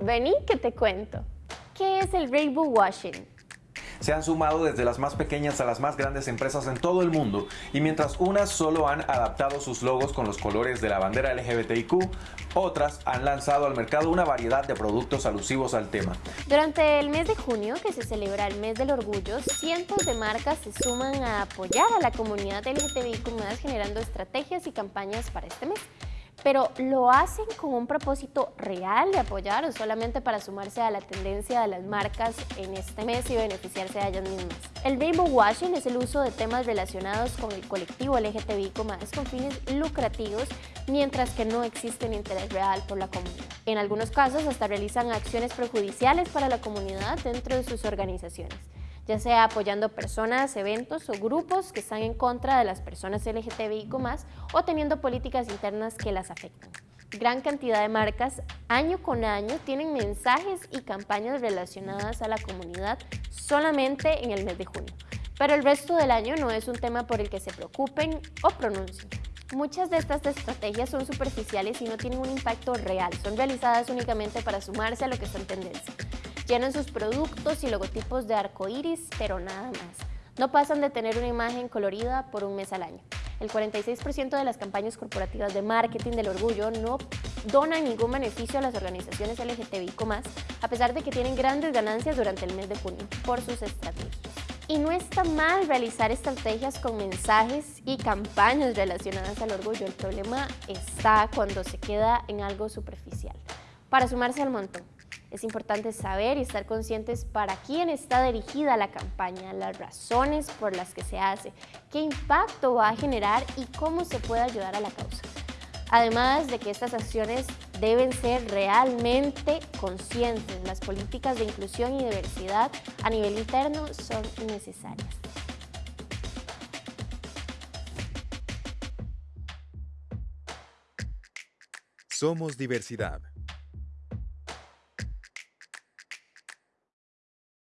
Vení que te cuento. ¿Qué es el rainbow washing? Se han sumado desde las más pequeñas a las más grandes empresas en todo el mundo y mientras unas solo han adaptado sus logos con los colores de la bandera LGBTIQ, otras han lanzado al mercado una variedad de productos alusivos al tema. Durante el mes de junio, que se celebra el mes del orgullo, cientos de marcas se suman a apoyar a la comunidad LGBTIQ generando estrategias y campañas para este mes pero ¿lo hacen con un propósito real de apoyar o solamente para sumarse a la tendencia de las marcas en este mes y beneficiarse a ellas mismas? El rainbow washing es el uso de temas relacionados con el colectivo LGTBI con fines lucrativos, mientras que no existe un interés real por la comunidad. En algunos casos hasta realizan acciones perjudiciales para la comunidad dentro de sus organizaciones ya sea apoyando personas, eventos o grupos que están en contra de las personas LGTBIQ+, o teniendo políticas internas que las afectan. Gran cantidad de marcas, año con año, tienen mensajes y campañas relacionadas a la comunidad solamente en el mes de junio. Pero el resto del año no es un tema por el que se preocupen o pronuncien. Muchas de estas estrategias son superficiales y no tienen un impacto real, son realizadas únicamente para sumarse a lo que está en tendencia. Llenan sus productos y logotipos de arco iris, pero nada más. No pasan de tener una imagen colorida por un mes al año. El 46% de las campañas corporativas de marketing del orgullo no donan ningún beneficio a las organizaciones LGTBIQ+, a pesar de que tienen grandes ganancias durante el mes de junio por sus estrategias. Y no está mal realizar estrategias con mensajes y campañas relacionadas al orgullo. El problema está cuando se queda en algo superficial. Para sumarse al montón, es importante saber y estar conscientes para quién está dirigida la campaña, las razones por las que se hace, qué impacto va a generar y cómo se puede ayudar a la causa. Además de que estas acciones deben ser realmente conscientes, las políticas de inclusión y diversidad a nivel interno son necesarias. Somos diversidad.